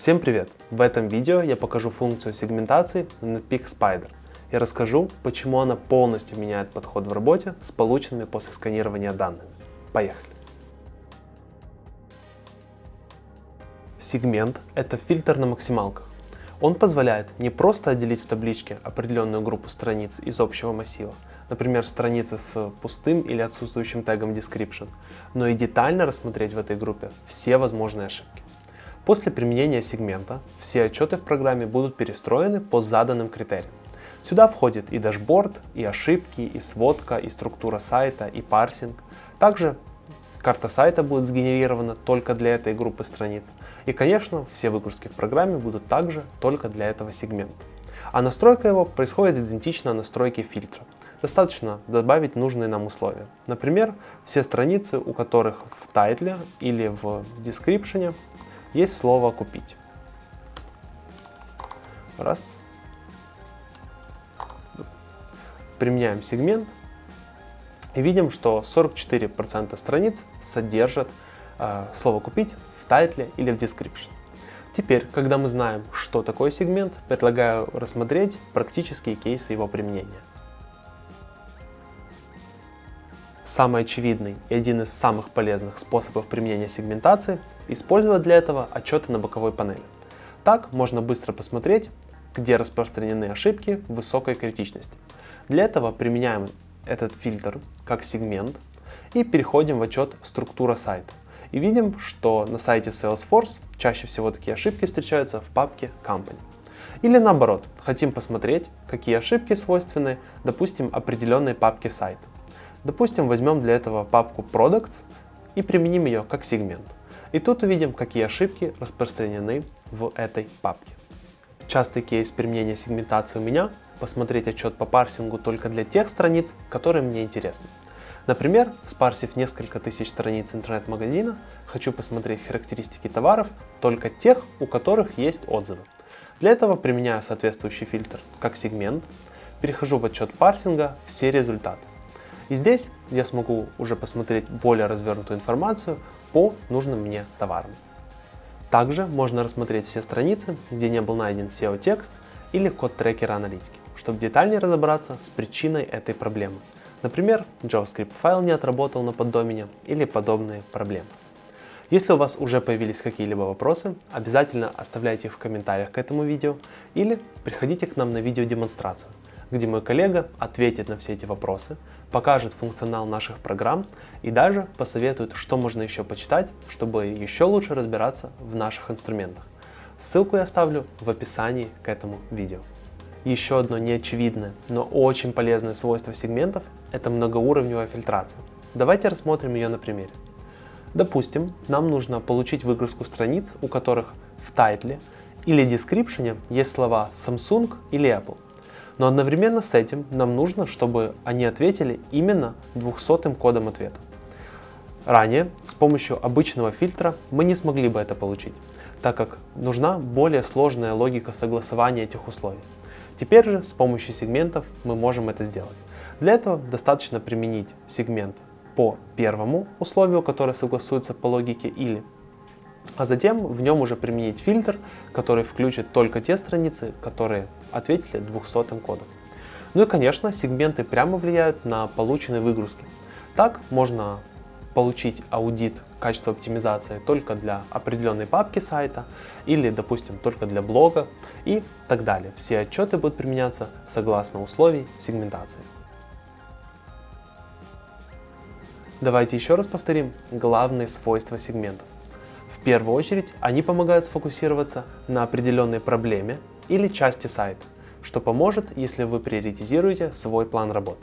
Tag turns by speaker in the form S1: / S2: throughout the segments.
S1: Всем привет! В этом видео я покажу функцию сегментации Netpeak Spider и расскажу, почему она полностью меняет подход в работе с полученными после сканирования данными. Поехали! Сегмент – это фильтр на максималках. Он позволяет не просто отделить в табличке определенную группу страниц из общего массива, например, страницы с пустым или отсутствующим тегом description, но и детально рассмотреть в этой группе все возможные ошибки. После применения сегмента все отчеты в программе будут перестроены по заданным критериям. Сюда входит и дашборд, и ошибки, и сводка, и структура сайта, и парсинг. Также карта сайта будет сгенерирована только для этой группы страниц. И, конечно, все выгрузки в программе будут также только для этого сегмента. А настройка его происходит идентично настройке фильтра. Достаточно добавить нужные нам условия. Например, все страницы, у которых в тайтле или в description есть слово «купить». Раз. Применяем сегмент и видим, что 44% страниц содержат э, слово «купить» в тайтле или в description. Теперь, когда мы знаем, что такое сегмент, предлагаю рассмотреть практические кейсы его применения. Самый очевидный и один из самых полезных способов применения сегментации – использовать для этого отчеты на боковой панели. Так можно быстро посмотреть, где распространены ошибки высокой критичности. Для этого применяем этот фильтр как сегмент и переходим в отчет «Структура сайта». И видим, что на сайте Salesforce чаще всего такие ошибки встречаются в папке Company. Или наоборот, хотим посмотреть, какие ошибки свойственны, допустим, определенной папке сайта. Допустим, возьмем для этого папку Products и применим ее как сегмент. И тут увидим, какие ошибки распространены в этой папке. Частый кейс применения сегментации у меня – посмотреть отчет по парсингу только для тех страниц, которые мне интересны. Например, спарсив несколько тысяч страниц интернет-магазина, хочу посмотреть характеристики товаров только тех, у которых есть отзывы. Для этого применяю соответствующий фильтр как сегмент, перехожу в отчет парсинга «Все результаты». И здесь я смогу уже посмотреть более развернутую информацию по нужным мне товарам. Также можно рассмотреть все страницы, где не был найден SEO-текст или код трекера аналитики, чтобы детальнее разобраться с причиной этой проблемы. Например, JavaScript файл не отработал на поддомене или подобные проблемы. Если у вас уже появились какие-либо вопросы, обязательно оставляйте их в комментариях к этому видео или приходите к нам на видеодемонстрацию где мой коллега ответит на все эти вопросы, покажет функционал наших программ и даже посоветует, что можно еще почитать, чтобы еще лучше разбираться в наших инструментах. Ссылку я оставлю в описании к этому видео. Еще одно неочевидное, но очень полезное свойство сегментов – это многоуровневая фильтрация. Давайте рассмотрим ее на примере. Допустим, нам нужно получить выгрузку страниц, у которых в тайтле или description есть слова Samsung или Apple – но одновременно с этим нам нужно, чтобы они ответили именно 200 кодом ответа. Ранее с помощью обычного фильтра мы не смогли бы это получить, так как нужна более сложная логика согласования этих условий. Теперь же с помощью сегментов мы можем это сделать. Для этого достаточно применить сегмент по первому условию, которое согласуется по логике или а затем в нем уже применить фильтр, который включит только те страницы, которые ответили 200 кодом. Ну и конечно, сегменты прямо влияют на полученные выгрузки. Так можно получить аудит качества оптимизации только для определенной папки сайта или, допустим, только для блога и так далее. Все отчеты будут применяться согласно условий сегментации. Давайте еще раз повторим главные свойства сегментов. В первую очередь, они помогают сфокусироваться на определенной проблеме или части сайта, что поможет, если вы приоритизируете свой план работы.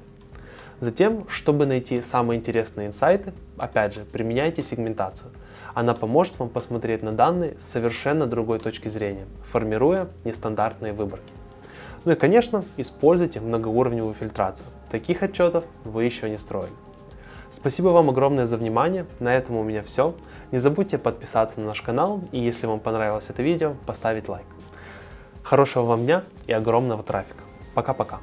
S1: Затем, чтобы найти самые интересные инсайты, опять же, применяйте сегментацию. Она поможет вам посмотреть на данные с совершенно другой точки зрения, формируя нестандартные выборки. Ну и, конечно, используйте многоуровневую фильтрацию. Таких отчетов вы еще не строили. Спасибо вам огромное за внимание. На этом у меня все. Не забудьте подписаться на наш канал и если вам понравилось это видео, поставить лайк. Хорошего вам дня и огромного трафика. Пока-пока.